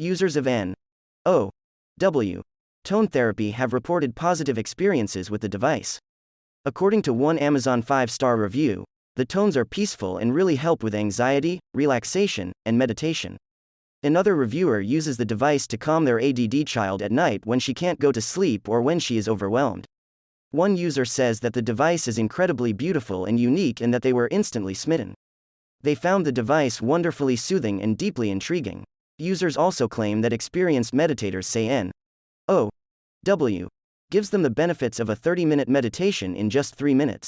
Users of N O W tone therapy have reported positive experiences with the device. According to one Amazon 5 star review, the tones are peaceful and really help with anxiety, relaxation, and meditation. Another reviewer uses the device to calm their ADD child at night when she can't go to sleep or when she is overwhelmed. One user says that the device is incredibly beautiful and unique and that they were instantly smitten. They found the device wonderfully soothing and deeply intriguing. Users also claim that experienced meditators say N O W gives them the benefits of a 30 minute meditation in just 3 minutes.